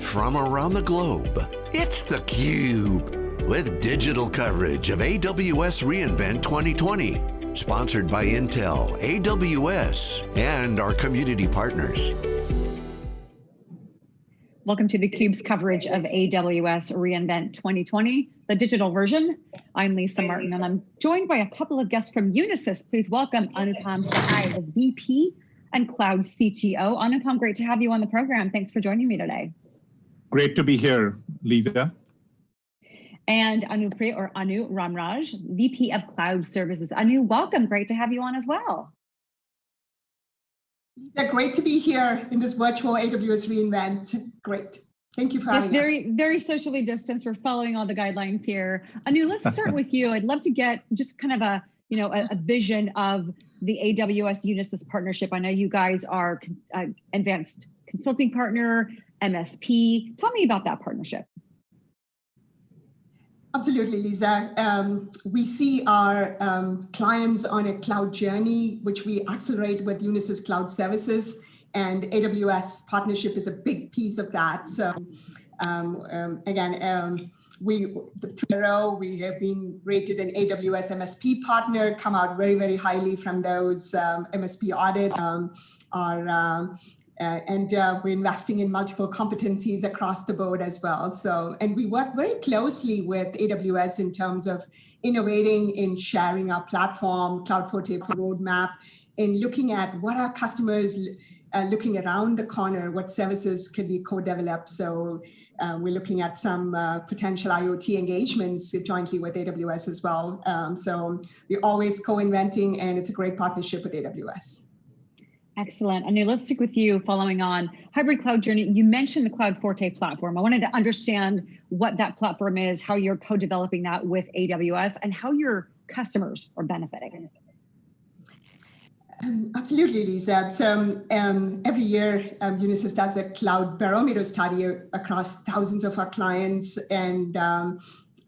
from around the globe. It's theCUBE, with digital coverage of AWS reInvent 2020. Sponsored by Intel, AWS, and our community partners. Welcome to theCUBE's coverage of AWS reInvent 2020, the digital version. I'm Lisa Martin and I'm joined by a couple of guests from Unisys. Please welcome Anupam Sahai, the VP and Cloud CTO. Anupam, great to have you on the program. Thanks for joining me today. Great to be here, Lisa. And Anupriya or Anu Ramraj, VP of Cloud Services. Anu, welcome. Great to have you on as well. Lisa, great to be here in this virtual AWS reInvent. Great. Thank you for having very, us. Very socially distanced. We're following all the guidelines here. Anu, let's start with you. I'd love to get just kind of a, you know, a, a vision of the AWS Unisys partnership. I know you guys are uh, advanced consulting partner, MSP. Tell me about that partnership. Absolutely, Lisa. Um, we see our um, clients on a cloud journey, which we accelerate with Unisys Cloud Services, and AWS partnership is a big piece of that. So, um, um again, um, we the we have been rated an AWS MSP partner, come out very, very highly from those um, MSP audits. our uh, and uh, we're investing in multiple competencies across the board as well. So, and we work very closely with AWS in terms of innovating in sharing our platform, Cloud Forte roadmap, in looking at what our customers uh, looking around the corner, what services could be co-developed. So uh, we're looking at some uh, potential IoT engagements jointly with AWS as well. Um, so we're always co-inventing and it's a great partnership with AWS. Excellent. And let's stick with you following on hybrid cloud journey. You mentioned the Cloud Forte platform. I wanted to understand what that platform is, how you're co-developing that with AWS and how your customers are benefiting. Um, absolutely, Lisa. So um, every year, um, Unisys does a cloud barometer study across thousands of our clients, and um,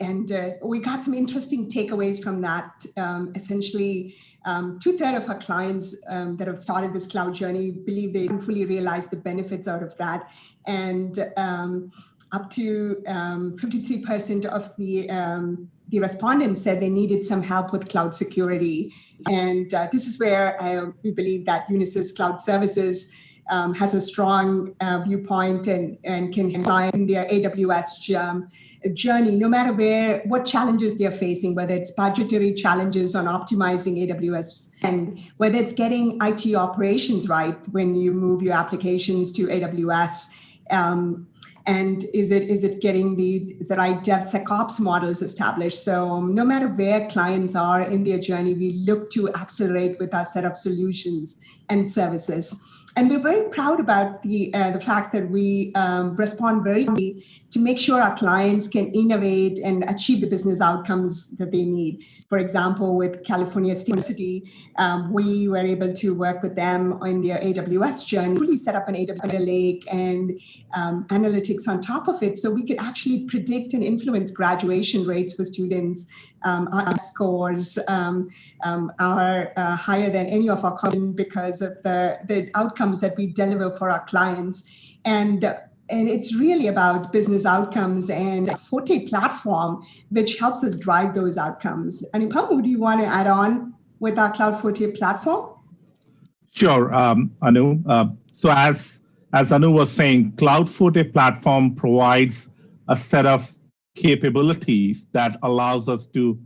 and uh, we got some interesting takeaways from that. Um, essentially, um, two-thirds of our clients um, that have started this cloud journey believe they fully realize the benefits out of that. And um, up to 53% um, of the, um, the respondents said they needed some help with cloud security. And uh, this is where I, we believe that Unisys Cloud Services um, has a strong uh, viewpoint and, and can apply their AWS um, journey, no matter where, what challenges they're facing, whether it's budgetary challenges on optimizing AWS and whether it's getting IT operations right when you move your applications to AWS. Um, and is it is it getting the, the right DevSecOps models established? So um, no matter where clients are in their journey, we look to accelerate with our set of solutions and services. And we're very proud about the, uh, the fact that we um, respond very quickly to make sure our clients can innovate and achieve the business outcomes that they need. For example, with California State University, um, we were able to work with them in their AWS journey, really set up an AWS lake and um, analytics on top of it so we could actually predict and influence graduation rates for students um, our scores um, um, are uh, higher than any of our companies because of the, the outcomes that we deliver for our clients. And and it's really about business outcomes and Forte platform, which helps us drive those outcomes. And Pamela, do you want to add on with our Cloud Forte platform? Sure, um, Anu. Uh, so as, as Anu was saying, Cloud Forte platform provides a set of capabilities that allows us to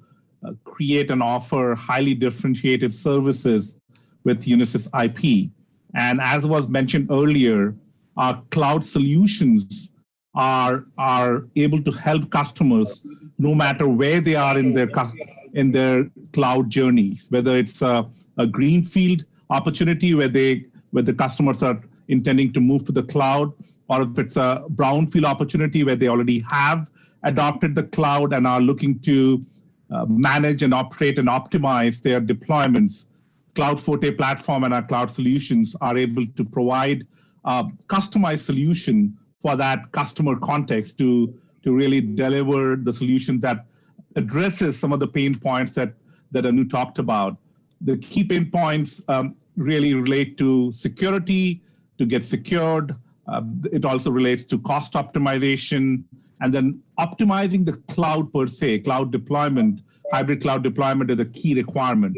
uh, create and offer highly differentiated services with Unisys IP. And as was mentioned earlier, our cloud solutions are, are able to help customers no matter where they are in their, in their cloud journeys, whether it's a, a greenfield opportunity where, they, where the customers are intending to move to the cloud, or if it's a brownfield opportunity where they already have adopted the cloud and are looking to uh, manage and operate and optimize their deployments, Cloud Forte platform and our cloud solutions are able to provide a customized solution for that customer context to, to really deliver the solution that addresses some of the pain points that, that Anu talked about. The key pain points um, really relate to security, to get secured, uh, it also relates to cost optimization and then optimizing the cloud per se, cloud deployment, hybrid cloud deployment is a key requirement.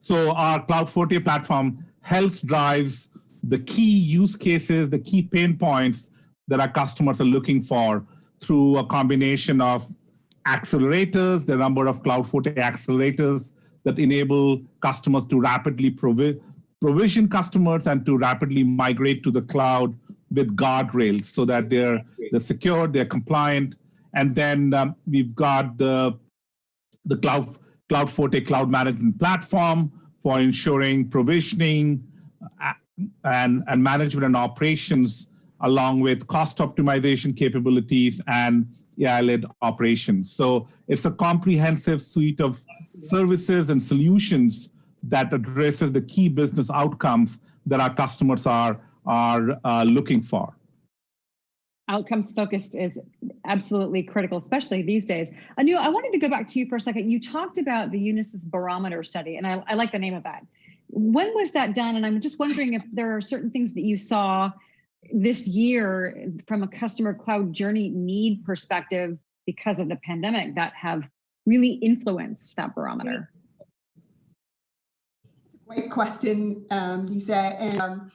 So our Cloud Forte platform helps drives the key use cases, the key pain points that our customers are looking for through a combination of accelerators, the number of Cloud Forte accelerators that enable customers to rapidly provi provision customers and to rapidly migrate to the cloud with guardrails so that they're, they're secure, they're compliant. And then um, we've got the, the Cloud, Cloud Forte cloud management platform for ensuring provisioning uh, and, and management and operations along with cost optimization capabilities and AI-led operations. So it's a comprehensive suite of services and solutions that addresses the key business outcomes that our customers are, are uh, looking for. Outcomes focused is absolutely critical, especially these days. Anu, I wanted to go back to you for a second. You talked about the Unisys barometer study, and I, I like the name of that. When was that done? And I'm just wondering if there are certain things that you saw this year from a customer cloud journey need perspective because of the pandemic that have really influenced that barometer? It's a Great question, um, Lisa. And, um,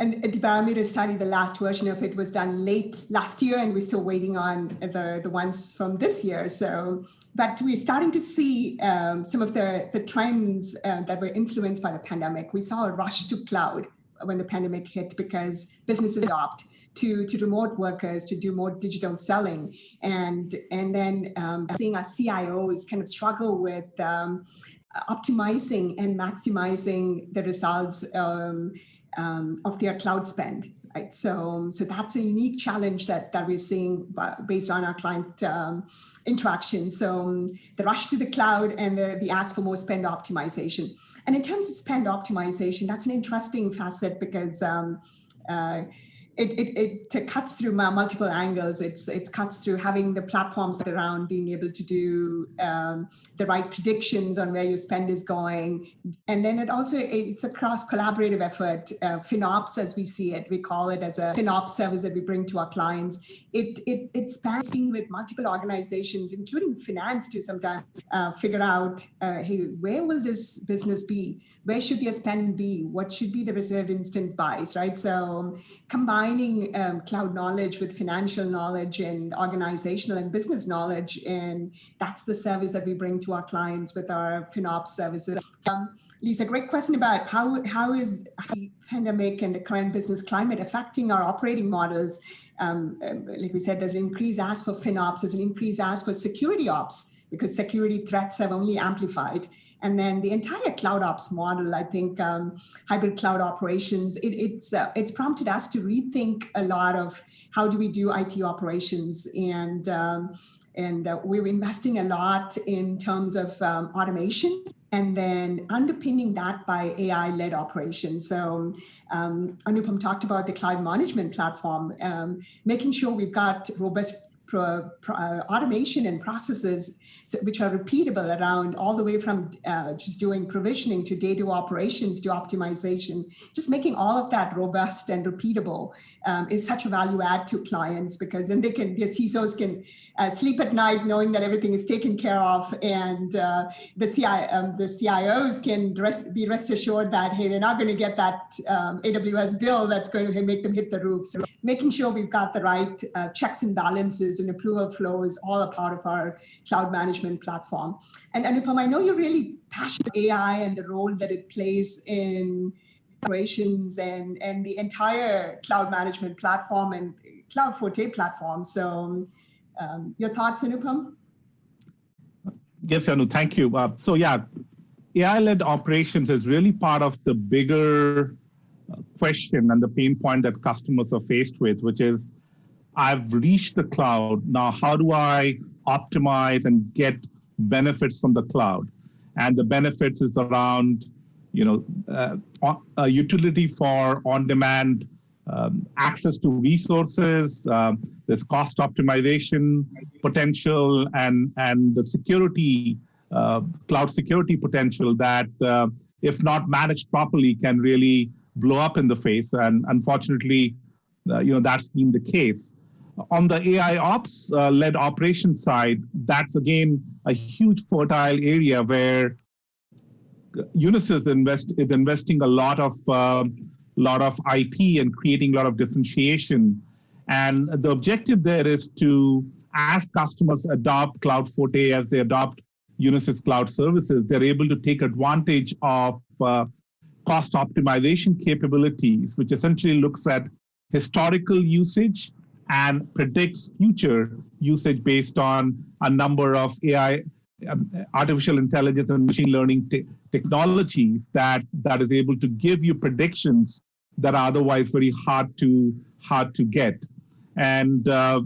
and the barometer study, the last version of it was done late last year, and we're still waiting on the, the ones from this year. So, but we're starting to see um, some of the, the trends uh, that were influenced by the pandemic. We saw a rush to cloud when the pandemic hit because businesses adopt to, to remote workers to do more digital selling. And, and then um, seeing our CIOs kind of struggle with um, optimizing and maximizing the results um, um, of their cloud spend. Right, so so that's a unique challenge that that we're seeing based on our client um, interaction. So um, the rush to the cloud and the, the ask for more spend optimization. And in terms of spend optimization, that's an interesting facet because um, uh, it, it, it cuts through multiple angles. It's it cuts through having the platforms around being able to do um, the right predictions on where your spend is going. And then it also, it's a cross collaborative effort. Uh, FinOps, as we see it, we call it as a FinOps service that we bring to our clients. It, it, it spans with multiple organizations, including finance to sometimes uh, figure out, uh, hey, where will this business be? Where should their spend be? What should be the reserved instance buys, right? So combine combining um, cloud knowledge with financial knowledge and organizational and business knowledge. And that's the service that we bring to our clients with our FinOps services. Um, Lisa, great question about how, how is the pandemic and the current business climate affecting our operating models. Um, like we said, there's an increased ask for FinOps, there's an increased ask for security ops because security threats have only amplified. And then the entire cloud ops model, I think um, hybrid cloud operations, it, it's, uh, it's prompted us to rethink a lot of how do we do IT operations and um, and uh, we're investing a lot in terms of um, automation and then underpinning that by AI-led operations. So um, Anupam talked about the cloud management platform, um, making sure we've got robust pro, pro, uh, automation and processes which are repeatable around all the way from uh, just doing provisioning to data operations to optimization, just making all of that robust and repeatable um, is such a value add to clients because then they can, their CISOs can uh, sleep at night knowing that everything is taken care of and uh, the, CI, um, the CIOs can rest, be rest assured that, hey, they're not going to get that um, AWS bill that's going to make them hit the roof. So making sure we've got the right uh, checks and balances and approval flow is all a part of our cloud management platform. And Anupam, I know you're really passionate about AI and the role that it plays in operations and, and the entire cloud management platform and Cloud Forte platform. So um, your thoughts, Anupam? Yes, Anu, thank you. Uh, so yeah, AI-led operations is really part of the bigger uh, question and the pain point that customers are faced with, which is I've reached the cloud. Now, how do I optimize and get benefits from the cloud? And the benefits is around, you know, uh, a utility for on-demand um, access to resources, um, there's cost optimization potential, and, and the security, uh, cloud security potential that, uh, if not managed properly, can really blow up in the face. And unfortunately, uh, you know, that's been the case. On the AI ops uh, led operation side, that's again a huge fertile area where Unisys invest, is investing a lot of uh, lot of IP and creating a lot of differentiation. And the objective there is to, as customers adopt Cloud Forte, as they adopt Unisys Cloud Services, they're able to take advantage of uh, cost optimization capabilities, which essentially looks at historical usage and predicts future usage based on a number of AI, um, artificial intelligence and machine learning te technologies that, that is able to give you predictions that are otherwise very hard to, hard to get. And uh,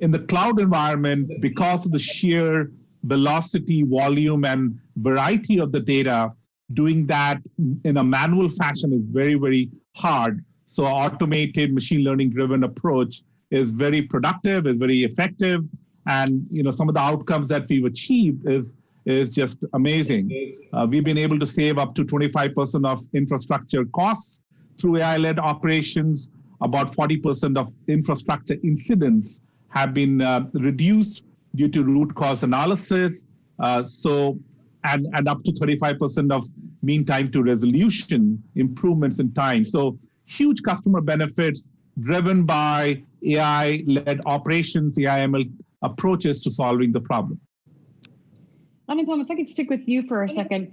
in the cloud environment, because of the sheer velocity, volume, and variety of the data, doing that in a manual fashion is very, very hard. So automated machine learning driven approach is very productive, is very effective. And you know, some of the outcomes that we've achieved is, is just amazing. Uh, we've been able to save up to 25% of infrastructure costs through AI-led operations. About 40% of infrastructure incidents have been uh, reduced due to root cause analysis. Uh, so, and, and up to 35% of mean time to resolution improvements in time. So huge customer benefits driven by AI-led operations, AI-ML approaches to solving the problem. Anupam, if I could stick with you for a second,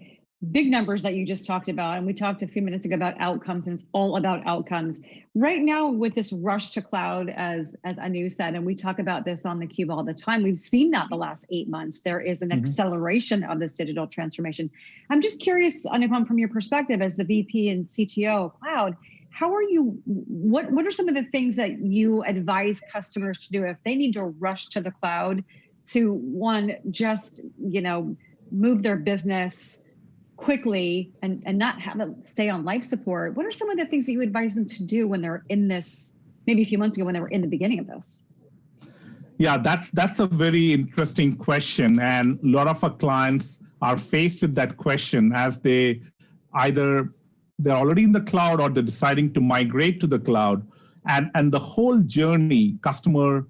big numbers that you just talked about, and we talked a few minutes ago about outcomes, and it's all about outcomes. Right now, with this rush to cloud, as as Anu said, and we talk about this on the cube all the time, we've seen that the last eight months. There is an mm -hmm. acceleration of this digital transformation. I'm just curious, Anupam, from your perspective as the VP and CTO of cloud, how are you what what are some of the things that you advise customers to do if they need to rush to the cloud to one just you know move their business quickly and, and not have it stay on life support, what are some of the things that you advise them to do when they're in this, maybe a few months ago when they were in the beginning of this? Yeah, that's that's a very interesting question. And a lot of our clients are faced with that question as they either they're already in the cloud or they're deciding to migrate to the cloud. And, and the whole journey, customer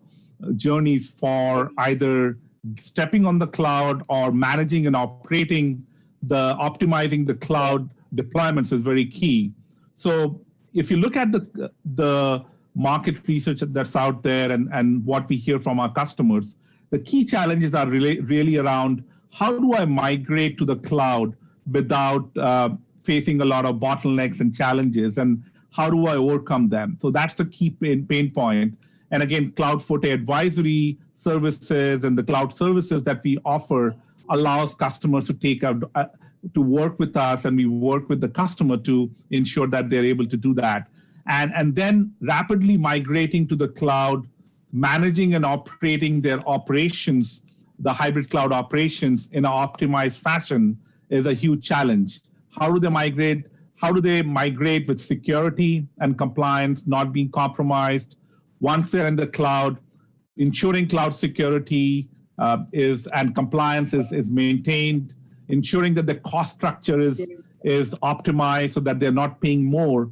journeys for either stepping on the cloud or managing and operating the optimizing the cloud deployments is very key. So if you look at the, the market research that's out there and, and what we hear from our customers, the key challenges are really, really around how do I migrate to the cloud without uh, facing a lot of bottlenecks and challenges and how do I overcome them? So that's the key pain, pain point. And again, Cloud Forte advisory services and the cloud services that we offer allows customers to take out uh, to work with us and we work with the customer to ensure that they're able to do that and and then rapidly migrating to the cloud managing and operating their operations the hybrid cloud operations in an optimized fashion is a huge challenge how do they migrate how do they migrate with security and compliance not being compromised once they're in the cloud ensuring cloud security uh, is and compliance is, is maintained, ensuring that the cost structure is, is optimized so that they're not paying more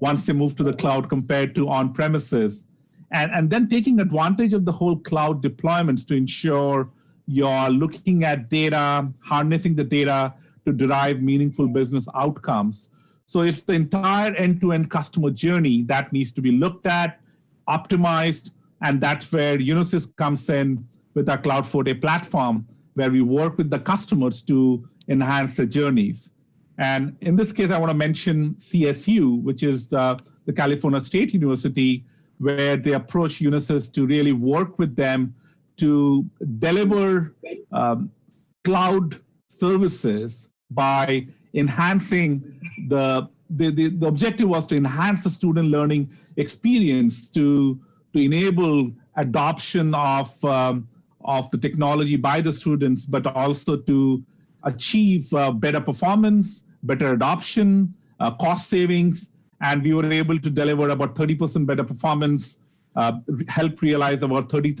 once they move to the cloud compared to on premises. And, and then taking advantage of the whole cloud deployments to ensure you're looking at data, harnessing the data to derive meaningful business outcomes. So it's the entire end-to-end -end customer journey that needs to be looked at, optimized, and that's where Unisys comes in with our Cloud Forte platform, where we work with the customers to enhance the journeys. And in this case, I want to mention CSU, which is uh, the California State University, where they approach Unisys to really work with them to deliver um, cloud services by enhancing the, the, the, the objective was to enhance the student learning experience to, to enable adoption of um, of the technology by the students, but also to achieve uh, better performance, better adoption, uh, cost savings, and we were able to deliver about 30% better performance, uh, help realize about 30,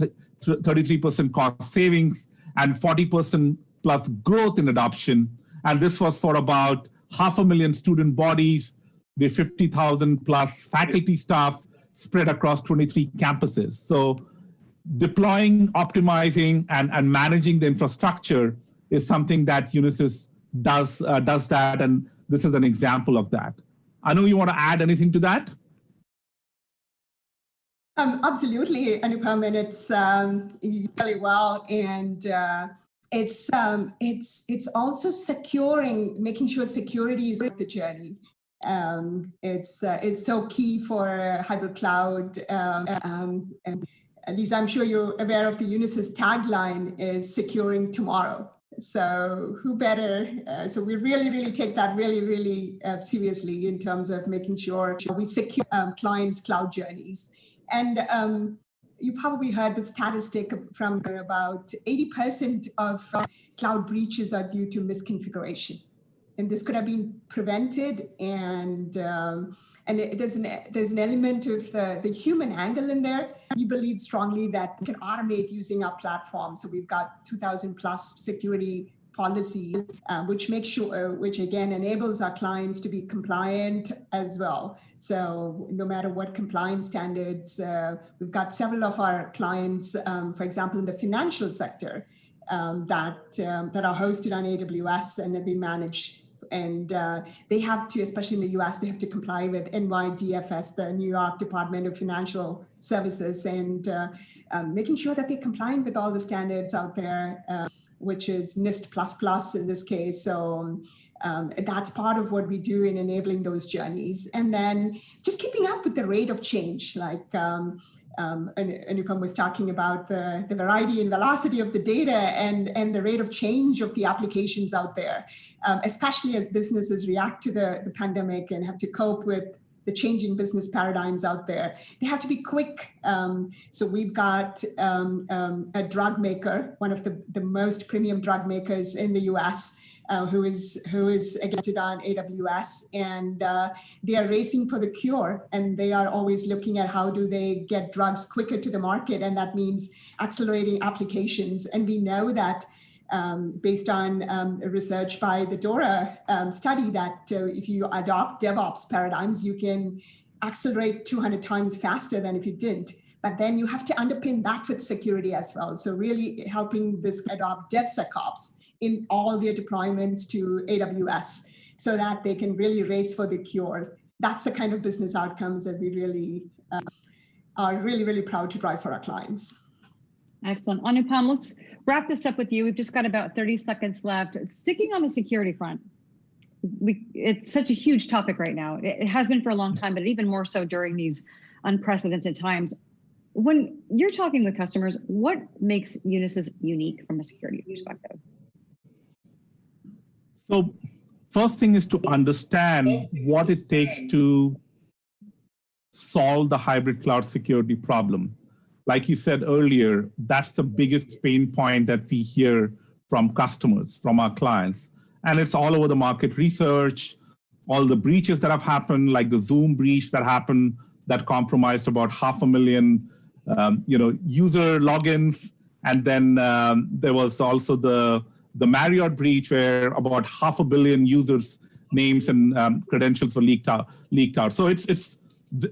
33% cost savings, and 40% plus growth in adoption. And this was for about half a million student bodies, with 50,000 plus faculty staff spread across 23 campuses. So deploying, optimizing, and, and managing the infrastructure is something that Unisys does, uh, does that, and this is an example of that. Anu, you want to add anything to that? Um, absolutely, Anupam, and it's um, really well, and uh, it's um, it's it's also securing, making sure security is the journey. Um, it's uh, it's so key for hybrid cloud. Um, um, Lisa, I'm sure you're aware of the Unisys tagline is securing tomorrow. So who better? Uh, so we really, really take that really, really uh, seriously in terms of making sure we secure um, clients' cloud journeys. And um, you probably heard the statistic from about 80% of cloud breaches are due to misconfiguration. And this could have been prevented and um, and it, there's an there's an element of the, the human angle in there. We believe strongly that we can automate using our platform. So we've got 2,000 plus security policies, uh, which makes sure, which again enables our clients to be compliant as well. So no matter what compliance standards, uh, we've got several of our clients, um, for example, in the financial sector, um, that um, that are hosted on AWS and have been managed and uh, they have to, especially in the US, they have to comply with NYDFS, the New York Department of Financial Services, and uh, um, making sure that they're complying with all the standards out there, uh, which is NIST++ plus in this case. So um, that's part of what we do in enabling those journeys. And then just keeping up with the rate of change, like um, um, Anupam was talking about the, the variety and velocity of the data and, and the rate of change of the applications out there, um, especially as businesses react to the, the pandemic and have to cope with the changing business paradigms out there. They have to be quick. Um, so we've got um, um, a drug maker, one of the, the most premium drug makers in the US, uh, who is who is against on AWS, and uh, they are racing for the cure, and they are always looking at how do they get drugs quicker to the market, and that means accelerating applications. And we know that um, based on um, research by the DORA um, study that uh, if you adopt DevOps paradigms, you can accelerate 200 times faster than if you didn't. But then you have to underpin that with security as well. So really helping this adopt DevSecOps in all their deployments to AWS so that they can really race for the cure. That's the kind of business outcomes that we really uh, are really, really proud to drive for our clients. Excellent. Anupam, let's wrap this up with you. We've just got about 30 seconds left. Sticking on the security front, we, it's such a huge topic right now. It, has been for a long time, but even more so during these unprecedented times. When you're talking with customers, what makes Unisys unique from a security perspective? So first thing is to understand what it takes to solve the hybrid cloud security problem. Like you said earlier, that's the biggest pain point that we hear from customers, from our clients. And it's all over the market research, all the breaches that have happened, like the Zoom breach that happened that compromised about half a million um, you know, user logins. And then um, there was also the the Marriott breach, where about half a billion users' names and um, credentials were leaked out. Leaked out. So it's it's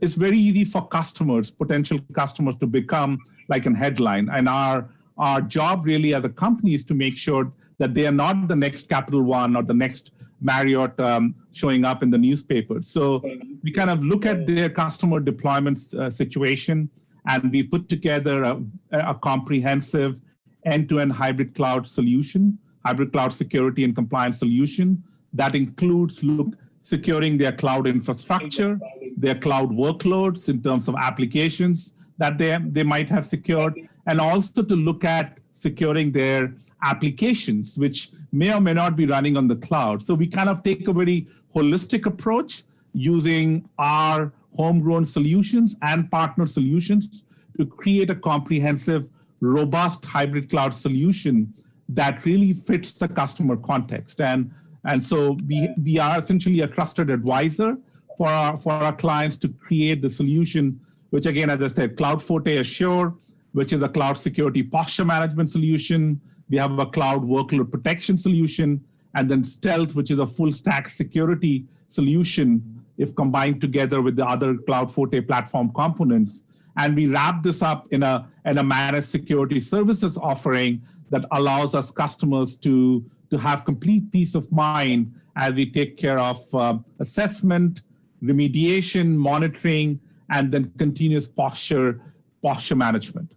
it's very easy for customers, potential customers, to become like an headline. And our our job really as a company is to make sure that they are not the next Capital One or the next Marriott um, showing up in the newspapers. So we kind of look at their customer deployment uh, situation, and we put together a, a comprehensive end-to-end -end hybrid cloud solution hybrid cloud security and compliance solution that includes look, securing their cloud infrastructure, their cloud workloads in terms of applications that they, they might have secured, and also to look at securing their applications, which may or may not be running on the cloud. So we kind of take a very holistic approach using our homegrown solutions and partner solutions to create a comprehensive, robust hybrid cloud solution that really fits the customer context. And, and so we, we are essentially a trusted advisor for our, for our clients to create the solution, which again, as I said, Cloud Forte Assure, which is a cloud security posture management solution. We have a cloud workload protection solution, and then Stealth, which is a full stack security solution if combined together with the other Cloud Forte platform components. And we wrap this up in a, in a managed security services offering that allows us customers to, to have complete peace of mind as we take care of uh, assessment, remediation, monitoring, and then continuous posture, posture management.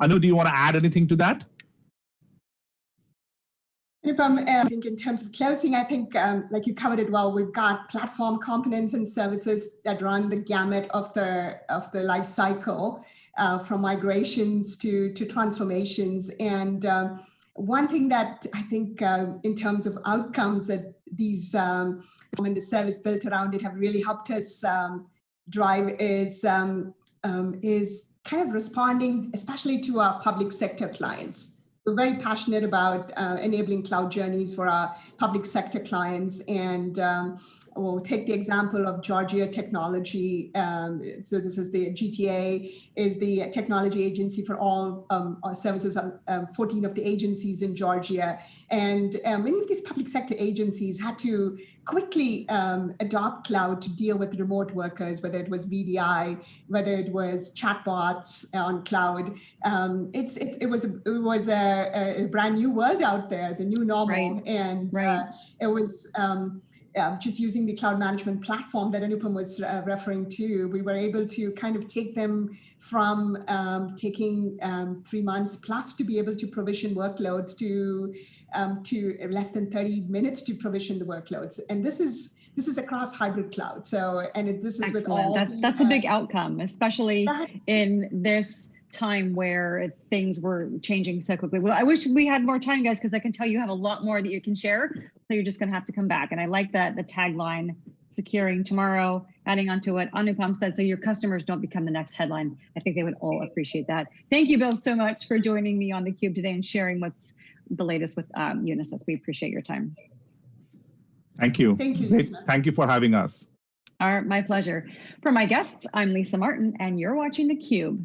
Anu, do you want to add anything to that? I think in terms of closing, I think um, like you covered it well. We've got platform components and services that run the gamut of the of the life cycle, uh, from migrations to to transformations. And um, one thing that I think uh, in terms of outcomes that these um, and the service built around it have really helped us um, drive is um, is kind of responding, especially to our public sector clients we're very passionate about uh, enabling cloud journeys for our public sector clients. And we'll take the example of Georgia Technology. Um, so this is the GTA, is the technology agency for all um, services, um, 14 of the agencies in Georgia. And um, many of these public sector agencies had to quickly um, adopt cloud to deal with remote workers, whether it was VDI, whether it was chatbots on cloud. Um, it's, it's, it was, a, it was a, a, brand new world out there, the new normal. Right. And right. Uh, it was, um, uh, just using the cloud management platform that Anupam was uh, referring to, we were able to kind of take them from um, taking um, three months plus to be able to provision workloads to um, to less than 30 minutes to provision the workloads. And this is this is across hybrid cloud. So and it, this is Excellent. with all that's the, that's a big uh, outcome, especially in this time where things were changing so quickly. Well, I wish we had more time, guys, because I can tell you have a lot more that you can share. So you're just going to have to come back. And I like that the tagline, securing tomorrow, adding on to what Anupam said, so your customers don't become the next headline. I think they would all appreciate that. Thank you, Bill, so much for joining me on theCUBE today and sharing what's the latest with um, Unisys. We appreciate your time. Thank you. Thank you, Lisa. Thank you for having us. All right, my pleasure. For my guests, I'm Lisa Martin, and you're watching theCUBE.